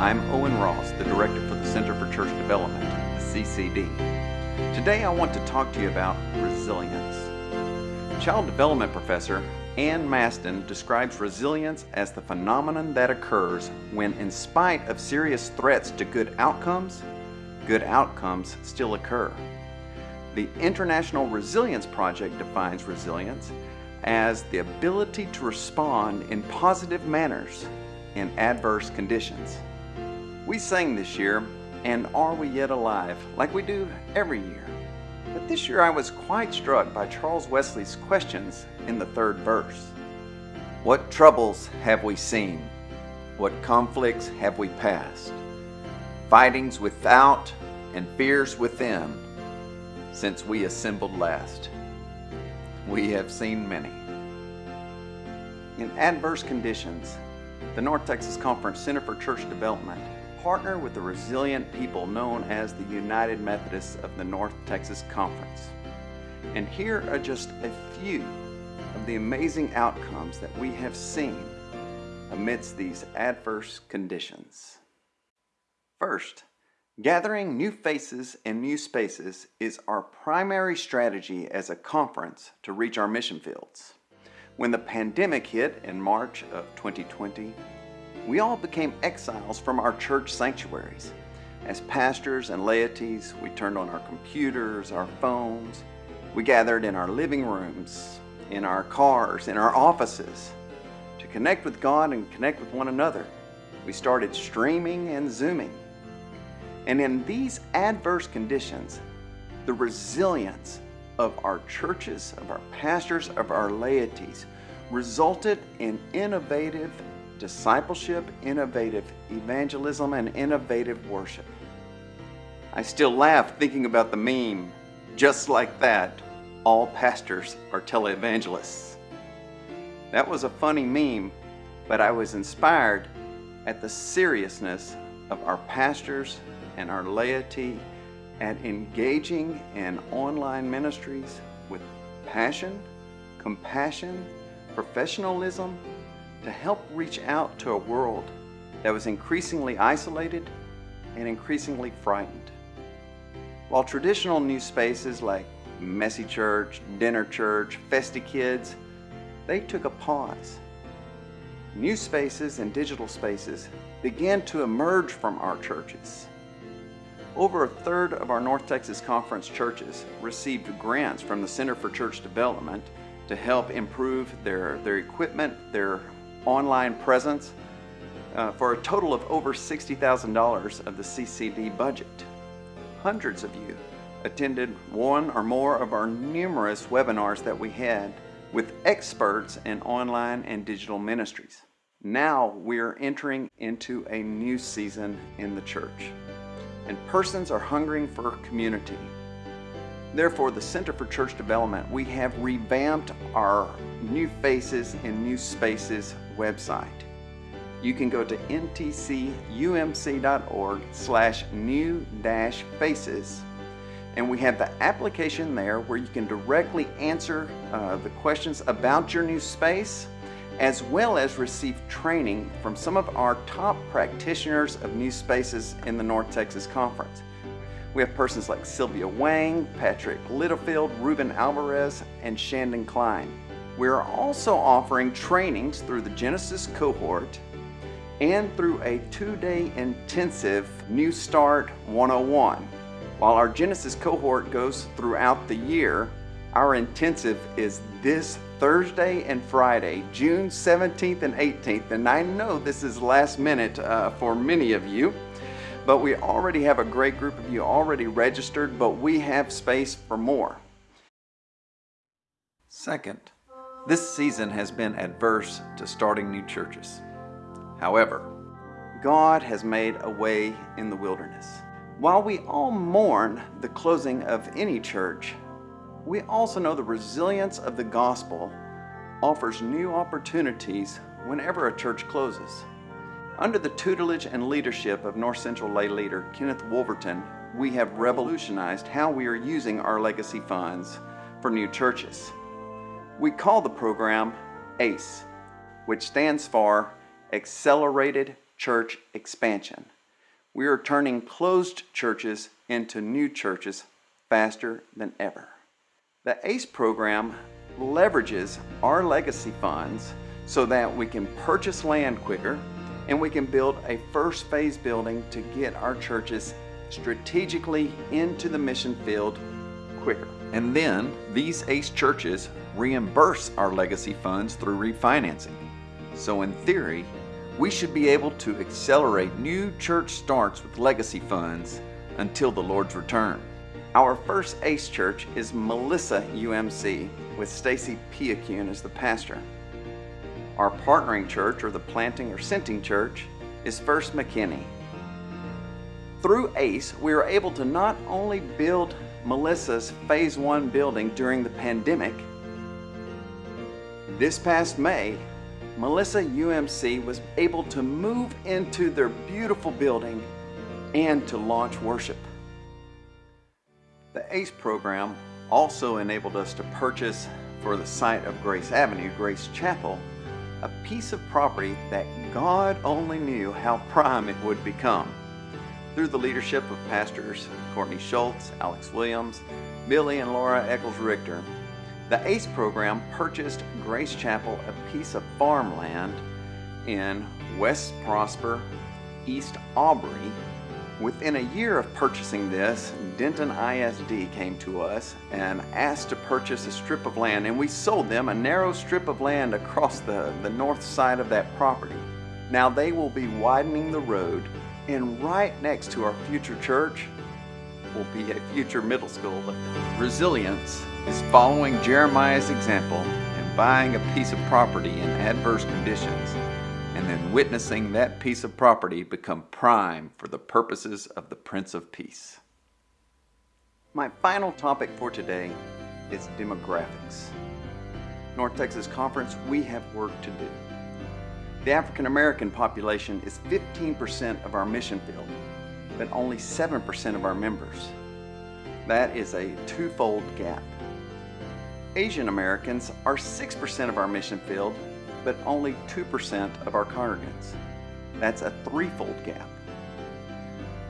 I'm Owen Ross, the Director for the Center for Church Development, the CCD. Today I want to talk to you about resilience. Child development professor Ann Masten describes resilience as the phenomenon that occurs when, in spite of serious threats to good outcomes, good outcomes still occur. The International Resilience Project defines resilience as the ability to respond in positive manners in adverse conditions. We sang this year, And Are We Yet Alive, like we do every year. But this year I was quite struck by Charles Wesley's questions in the third verse. What troubles have we seen? What conflicts have we passed? Fightings without and fears within since we assembled last. We have seen many. In adverse conditions, the North Texas Conference Center for Church Development partner with the resilient people known as the United Methodists of the North Texas Conference. And here are just a few of the amazing outcomes that we have seen amidst these adverse conditions. First, gathering new faces and new spaces is our primary strategy as a conference to reach our mission fields. When the pandemic hit in March of 2020, we all became exiles from our church sanctuaries. As pastors and laities, we turned on our computers, our phones. We gathered in our living rooms, in our cars, in our offices to connect with God and connect with one another. We started streaming and zooming. And in these adverse conditions, the resilience of our churches, of our pastors, of our laities resulted in innovative discipleship, innovative evangelism, and innovative worship. I still laugh thinking about the meme, just like that, all pastors are televangelists. That was a funny meme, but I was inspired at the seriousness of our pastors and our laity at engaging in online ministries with passion, compassion, professionalism, to help reach out to a world that was increasingly isolated and increasingly frightened. While traditional new spaces like Messy Church, Dinner Church, Festy Kids, they took a pause. New spaces and digital spaces began to emerge from our churches. Over a third of our North Texas Conference churches received grants from the Center for Church Development to help improve their, their equipment, their online presence uh, for a total of over $60,000 of the CCD budget. Hundreds of you attended one or more of our numerous webinars that we had with experts in online and digital ministries. Now we're entering into a new season in the church, and persons are hungering for community. Therefore, the Center for Church Development, we have revamped our New Faces in New Spaces website. You can go to ntcumc.org slash new dash faces and we have the application there where you can directly answer uh, the questions about your new space as well as receive training from some of our top practitioners of new spaces in the North Texas Conference. We have persons like Sylvia Wang, Patrick Littlefield, Ruben Alvarez, and Shandon Klein. We are also offering trainings through the Genesis cohort and through a two-day intensive New Start 101. While our Genesis cohort goes throughout the year, our intensive is this Thursday and Friday, June 17th and 18th. And I know this is last minute uh, for many of you, but we already have a great group of you already registered, but we have space for more. Second, this season has been adverse to starting new churches. However, God has made a way in the wilderness. While we all mourn the closing of any church, we also know the resilience of the gospel offers new opportunities whenever a church closes. Under the tutelage and leadership of North Central lay leader Kenneth Wolverton, we have revolutionized how we are using our legacy funds for new churches. We call the program ACE, which stands for Accelerated church expansion. We are turning closed churches into new churches faster than ever. The ACE program leverages our legacy funds so that we can purchase land quicker and we can build a first phase building to get our churches strategically into the mission field. And then these ACE churches reimburse our legacy funds through refinancing. So in theory, we should be able to accelerate new church starts with legacy funds until the Lord's return. Our first ACE church is Melissa UMC with Stacy Piacune as the pastor. Our partnering church or the planting or senting church is First McKinney. Through ACE, we are able to not only build Melissa's Phase 1 building during the pandemic, this past May, Melissa UMC was able to move into their beautiful building and to launch worship. The ACE program also enabled us to purchase for the site of Grace Avenue, Grace Chapel, a piece of property that God only knew how prime it would become. Through the leadership of pastors Courtney Schultz, Alex Williams, Billy and Laura Eccles Richter, the ACE program purchased Grace Chapel a piece of farmland in West Prosper, East Aubrey, Within a year of purchasing this, Denton ISD came to us and asked to purchase a strip of land and we sold them a narrow strip of land across the, the north side of that property. Now they will be widening the road and right next to our future church will be a future middle school. Resilience is following Jeremiah's example and buying a piece of property in adverse conditions and then witnessing that piece of property become prime for the purposes of the Prince of Peace. My final topic for today is demographics. North Texas Conference, we have work to do. The African American population is 15% of our mission field, but only 7% of our members. That is a twofold gap. Asian Americans are 6% of our mission field, but only 2% of our congregants. That's a threefold gap.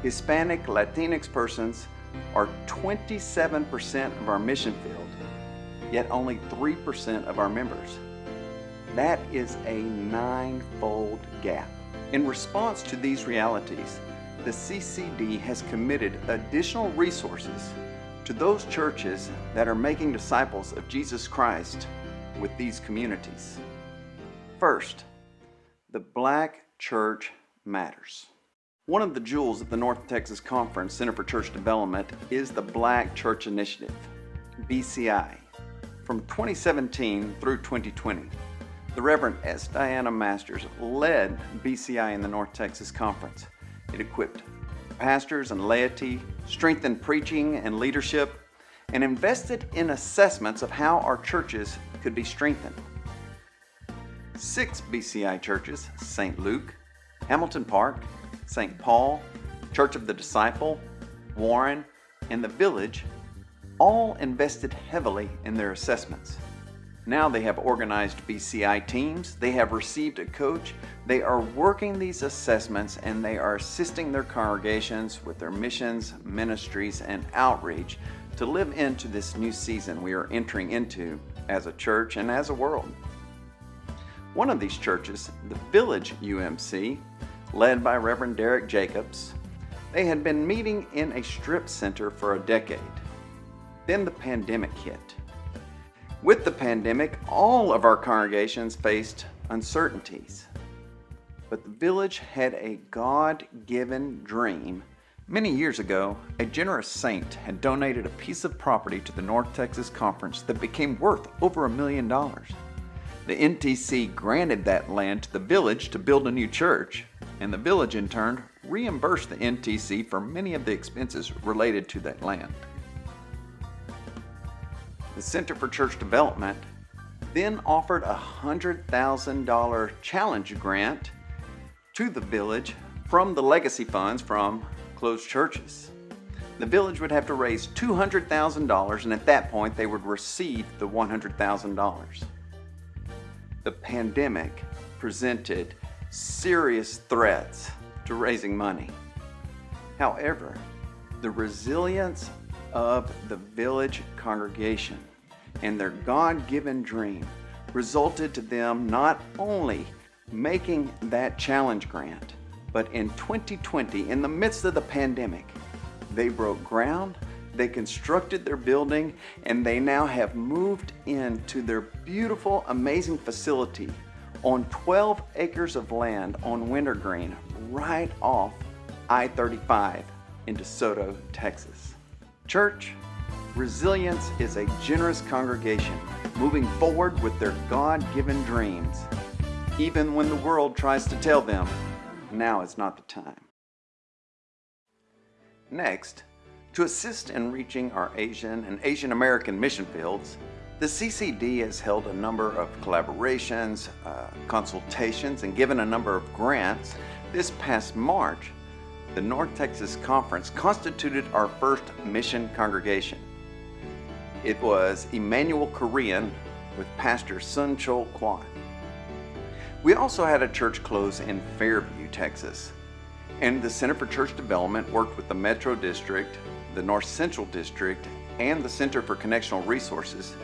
Hispanic Latinx persons are 27% of our mission field, yet only 3% of our members. That is a nine-fold gap. In response to these realities, the CCD has committed additional resources to those churches that are making disciples of Jesus Christ with these communities. First, the Black Church Matters. One of the jewels of the North Texas Conference Center for Church Development is the Black Church Initiative, BCI. From 2017 through 2020, the Reverend S. Diana Masters led BCI in the North Texas Conference. It equipped pastors and laity, strengthened preaching and leadership, and invested in assessments of how our churches could be strengthened six BCI churches St. Luke, Hamilton Park, St. Paul, Church of the Disciple, Warren, and the Village all invested heavily in their assessments. Now they have organized BCI teams, they have received a coach, they are working these assessments and they are assisting their congregations with their missions, ministries, and outreach to live into this new season we are entering into as a church and as a world. One of these churches, the Village UMC, led by Reverend Derek Jacobs, they had been meeting in a strip center for a decade. Then the pandemic hit. With the pandemic, all of our congregations faced uncertainties. But the village had a God-given dream. Many years ago, a generous saint had donated a piece of property to the North Texas Conference that became worth over a million dollars. The NTC granted that land to the village to build a new church, and the village in turn reimbursed the NTC for many of the expenses related to that land. The Center for Church Development then offered a $100,000 challenge grant to the village from the legacy funds from closed churches. The village would have to raise $200,000 and at that point they would receive the $100,000 the pandemic presented serious threats to raising money. However, the resilience of the village congregation and their God-given dream resulted to them not only making that challenge grant, but in 2020, in the midst of the pandemic, they broke ground, they constructed their building, and they now have moved into their beautiful, amazing facility on 12 acres of land on Wintergreen, right off I-35 in DeSoto, Texas. Church, Resilience is a generous congregation moving forward with their God-given dreams, even when the world tries to tell them, now is not the time. Next, to assist in reaching our Asian and Asian American mission fields, the CCD has held a number of collaborations, uh, consultations, and given a number of grants. This past March, the North Texas Conference constituted our first mission congregation. It was Emmanuel Korean with Pastor Sun Chol Kwan. We also had a church close in Fairview, Texas. And the Center for Church Development worked with the Metro District, the North Central District, and the Center for Connectional Resources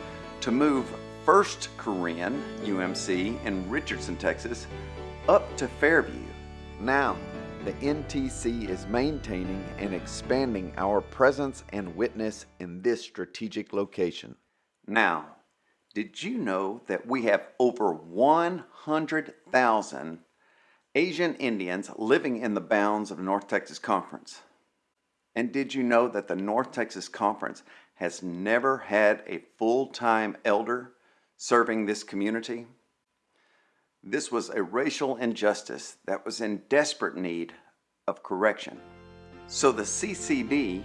to move First Korean UMC in Richardson, Texas, up to Fairview. Now, the NTC is maintaining and expanding our presence and witness in this strategic location. Now, did you know that we have over 100,000 Asian Indians living in the bounds of North Texas Conference? And did you know that the North Texas Conference has never had a full-time elder serving this community? This was a racial injustice that was in desperate need of correction. So the CCD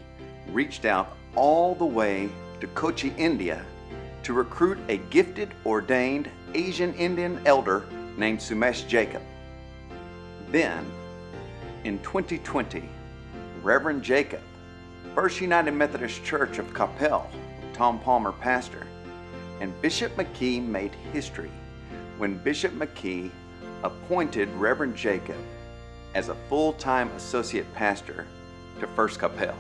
reached out all the way to Kochi, India to recruit a gifted, ordained Asian Indian elder named Sumesh Jacob. Then, in 2020, Reverend Jacob, First United Methodist Church of Coppell, Tom Palmer pastor, and Bishop McKee made history when Bishop McKee appointed Reverend Jacob as a full-time associate pastor to First Coppell.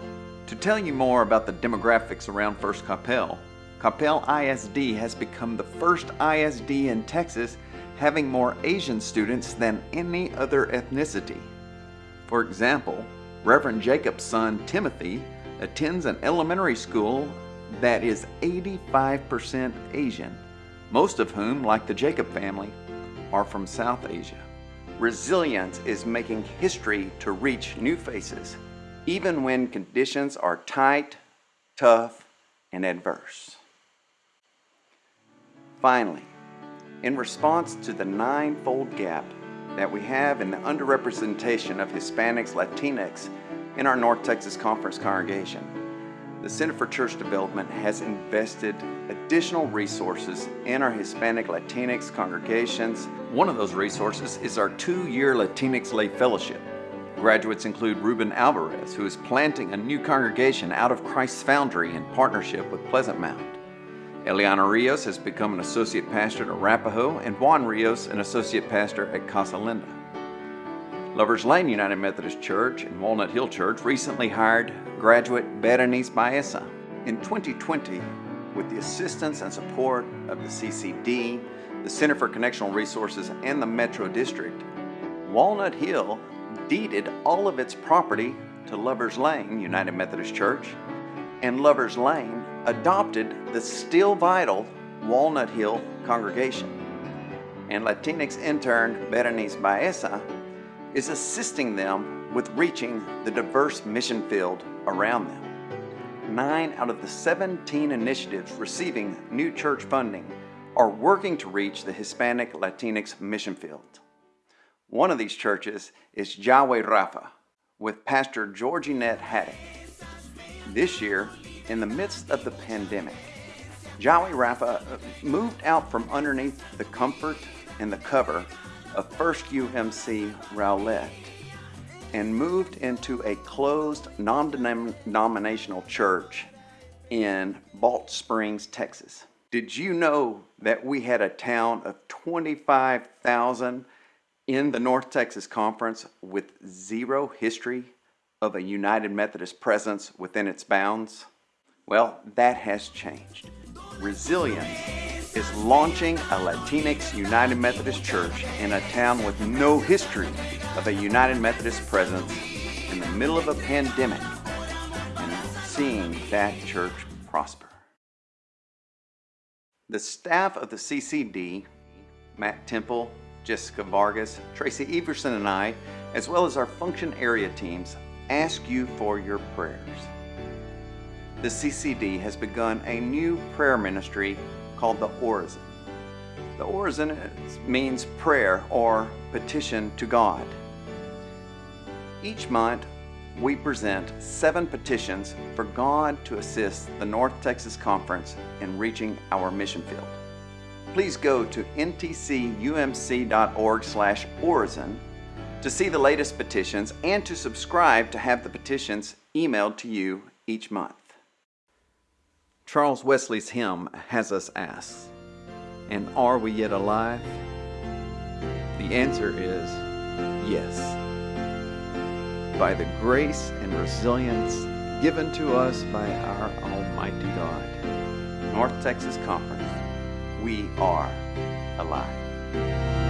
To tell you more about the demographics around First Coppell, Coppell ISD has become the first ISD in Texas having more Asian students than any other ethnicity. For example, Reverend Jacob's son Timothy attends an elementary school that is 85% Asian, most of whom, like the Jacob family, are from South Asia. Resilience is making history to reach new faces, even when conditions are tight, tough, and adverse. Finally, in response to the ninefold gap that we have in the underrepresentation of Hispanics, Latinx in our North Texas Conference congregation, the Center for Church Development has invested additional resources in our Hispanic Latinx congregations. One of those resources is our two-year Latinx Lay Fellowship. Graduates include Ruben Alvarez, who is planting a new congregation out of Christ's Foundry in partnership with Pleasant Mound. Eliana Rios has become an associate pastor at Arapaho, and Juan Rios an associate pastor at Casa Linda. Lovers Lane United Methodist Church and Walnut Hill Church recently hired graduate Berenice Baeza. In 2020, with the assistance and support of the CCD, the Center for Connectional Resources, and the Metro District, Walnut Hill deeded all of its property to Lovers Lane United Methodist Church, and Lovers Lane adopted the still vital Walnut Hill congregation. And Latinx intern Berenice Baeza is assisting them with reaching the diverse mission field around them. Nine out of the 17 initiatives receiving new church funding are working to reach the Hispanic Latinx mission field. One of these churches is Yahweh Rapha with Pastor Georginette Haddock. This year, in the midst of the pandemic, Yahweh Rapha uh, moved out from underneath the comfort and the cover of First UMC Rowlett and moved into a closed non-denominational church in Balch Springs, Texas. Did you know that we had a town of 25,000 in the North Texas Conference with zero history of a United Methodist presence within its bounds? Well, that has changed. Resilience is launching a Latinx United Methodist Church in a town with no history of a United Methodist presence in the middle of a pandemic and seeing that church prosper. The staff of the CCD, Matt Temple, Jessica Vargas, Tracy Everson, and I, as well as our function area teams, ask you for your prayers. The CCD has begun a new prayer ministry called the Orison. The Orison means prayer or petition to God. Each month, we present seven petitions for God to assist the North Texas Conference in reaching our mission field. Please go to ntcumc.org slash orison to see the latest petitions and to subscribe to have the petitions emailed to you each month. Charles Wesley's hymn has us ask, And are we yet alive? The answer is yes by the grace and resilience given to us by our Almighty God. North Texas Conference, we are alive.